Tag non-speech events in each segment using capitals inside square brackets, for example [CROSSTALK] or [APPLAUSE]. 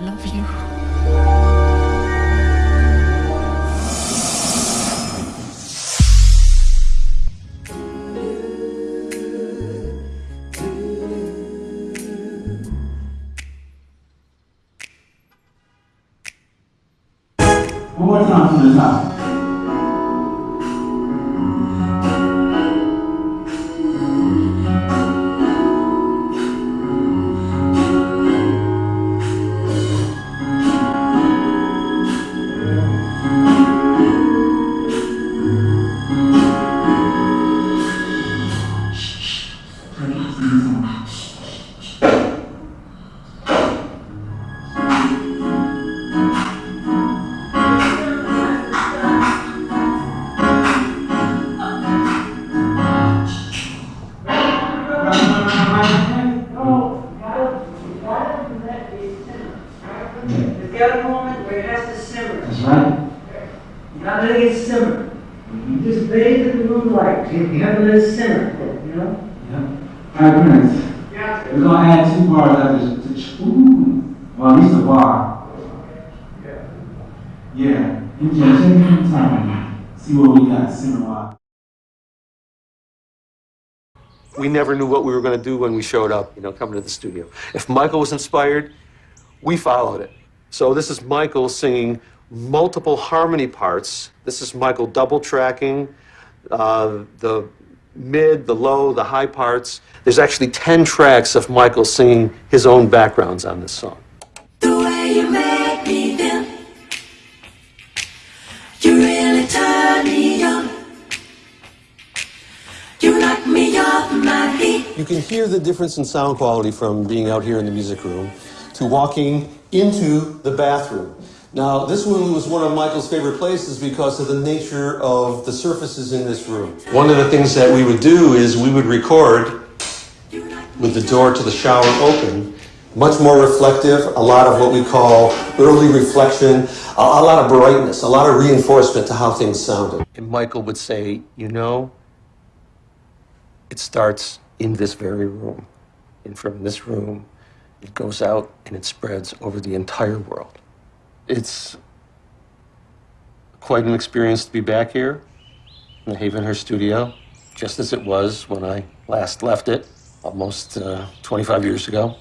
love you. There's got a moment where it has to simmer. That's right. You gotta let it simmer. You mm-hmm. just bathe in the moonlight. You you have to let it simmer, you know? Yep. All right, Prince. Yeah. We're gonna add two bars after this. Ooh. Well, at least a bar. Yeah. Yeah. You can take your time. See what we got. Simmer wise. we never knew what we were going to do when we showed up, you know, coming to the studio. If Michael was inspired, we followed it. So this is Michael singing multiple harmony parts. This is Michael double tracking uh, the mid, the low, the high parts. There's actually 10 tracks of Michael singing his own backgrounds on this song. The way you make me feel, you really turn me on. You knock me off my feet. You can hear the difference in sound quality from being out here in the music room to walking into the bathroom. Now, this one was one of Michael's favorite places because of the nature of the surfaces in this room. One of the things that we would do is we would record with the door to the shower open, much more reflective, a lot of what we call early reflection, a, a lot of brightness, a lot of reinforcement to how things sounded. And Michael would say, you know, it starts in this very room. And from this room, it goes out and it spreads over the entire world. It's quite an experience to be back here in the Havenhurst studio, just as it was when I last left it almost uh, 25 years ago.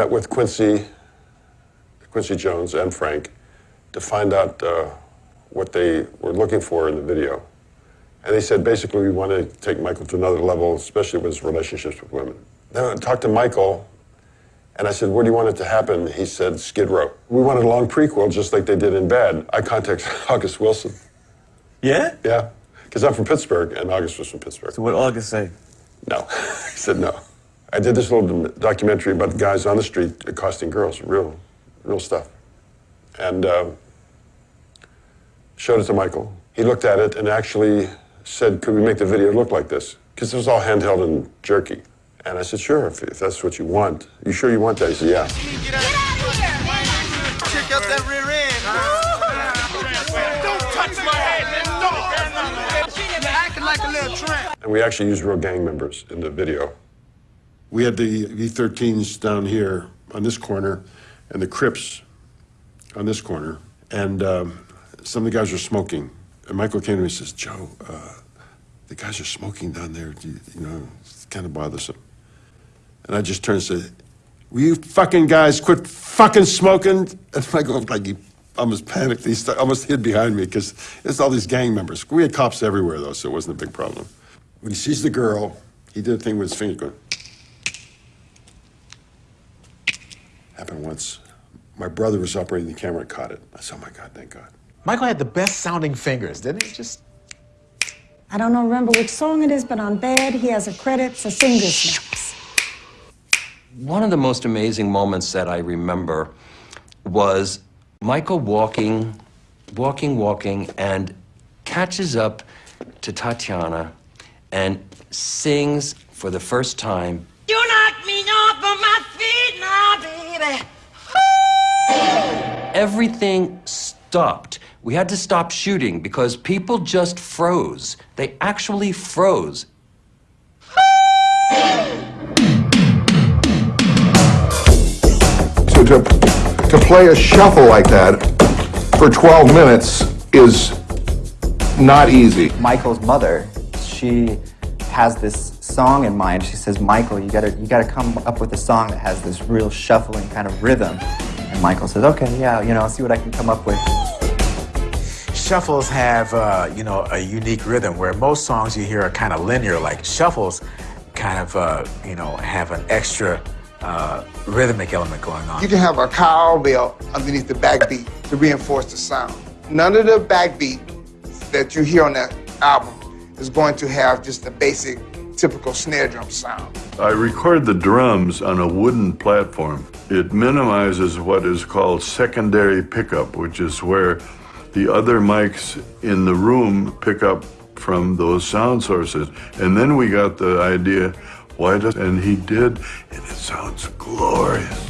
met with Quincy, Quincy Jones and Frank to find out uh, what they were looking for in the video. And they said basically we want to take Michael to another level, especially with his relationships with women. Then I talked to Michael and I said, where do you want it to happen? He said, Skid Row. We wanted a long prequel just like they did in Bad. I contacted [LAUGHS] August Wilson. Yeah? Yeah, because I'm from Pittsburgh and August was from Pittsburgh. So what August say? No. [LAUGHS] he said no. I did this little documentary about guys on the street accosting girls, real, real stuff. And uh, showed it to Michael. He looked at it and actually said, could we make the video look like this? Because it was all handheld and jerky. And I said, sure, if, if that's what you want. You sure you want that? He said, yeah. Get out of here! Check out that rear end. Don't touch my head, man. Don't. You're acting like a little tramp. And we actually used real gang members in the video. We had the V-13s down here on this corner and the Crips on this corner. And um, some of the guys were smoking. And Michael came to me and says, Joe, uh, the guys are smoking down there. You, you know, it's kind of bothersome. And I just turned and said, will you fucking guys quit fucking smoking? And [LAUGHS] Michael like he almost panicked. He st- almost hid behind me because it's all these gang members. We had cops everywhere, though, so it wasn't a big problem. When he sees the girl, he did a thing with his finger going. Happened once. My brother was operating the camera and caught it. I said, oh my God, thank God. Michael had the best sounding fingers, didn't he? Just I don't know, remember which song it is, but on Bad, he has a credit for finger snaps. One of the most amazing moments that I remember was Michael walking, walking, walking, and catches up to Tatiana and sings for the first time You knock me off of my feet now, baby. everything stopped we had to stop shooting because people just froze. They actually froze. to, to, to play a shuffle like that for 12 minutes is not easy. Michael's mother, she has this song in mind. She says, Michael, you gotta, you gotta come up with a song that has this real shuffling kind of rhythm. And Michael says, okay, yeah, you know, I'll see what I can come up with. Shuffles have, uh, you know, a unique rhythm where most songs you hear are kind of linear, like shuffles kind of, uh, you know, have an extra uh, rhythmic element going on. You can have a cowbell underneath the backbeat to reinforce the sound. None of the backbeat that you hear on that album is going to have just the basic, typical snare drum sound. I record the drums on a wooden platform. It minimizes what is called secondary pickup, which is where the other mics in the room pick up from those sound sources. And then we got the idea, why does, and he did, and it sounds glorious.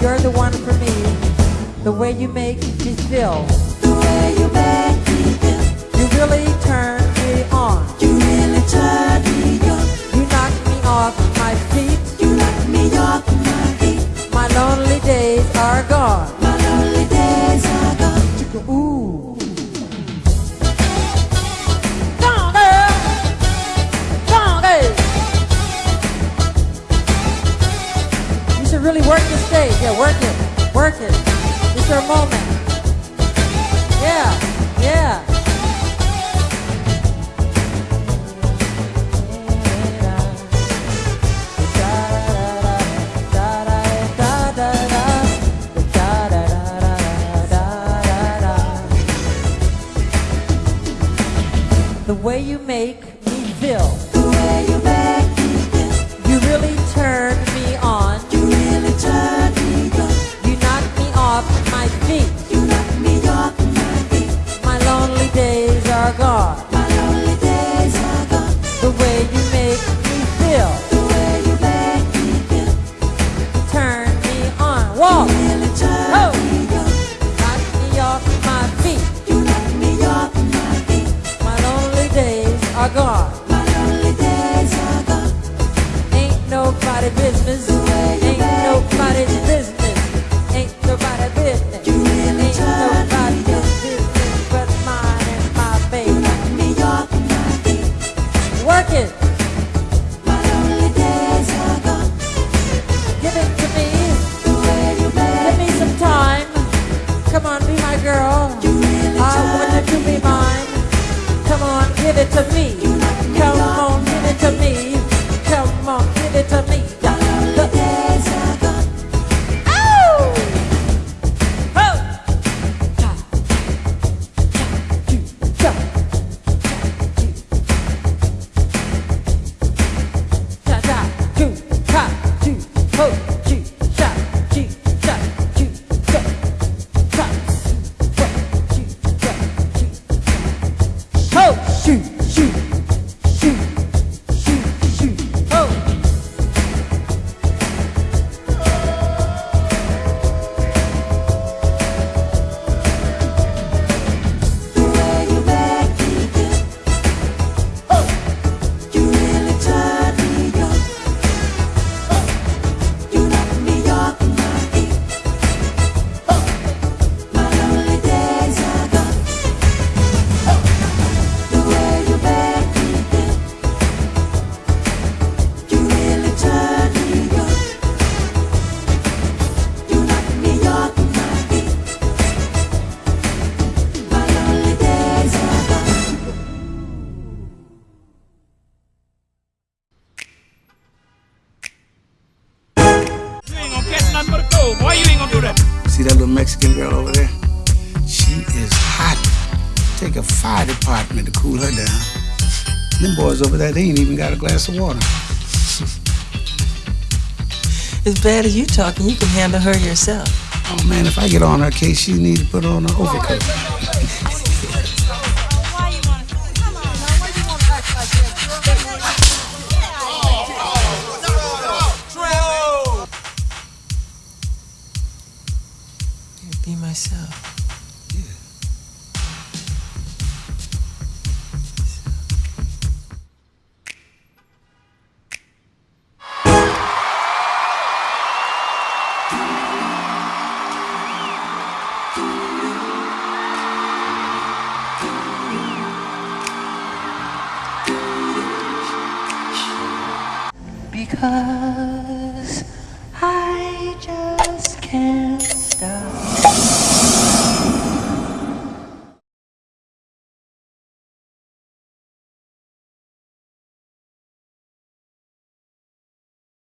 You're the one for me, the way you make me feel. The way you make me feel. You really turn me on. Really work the stage. Yeah, work it. Work it. It's your moment. Yeah, yeah. The way you make me feel. Girl. Really I want you to be mine. Come on, give it to me. Come on, give it to me. Ain't gonna nothing but a cold. Why you ain't gonna do that? See that little Mexican girl over there? She is hot. Take a fire department to cool her down. Them boys over there, they ain't even got a glass of water. As bad as you talking, you can handle her yourself. Oh man, if I get on her case, she need to put on an overcoat. because I just can't stop.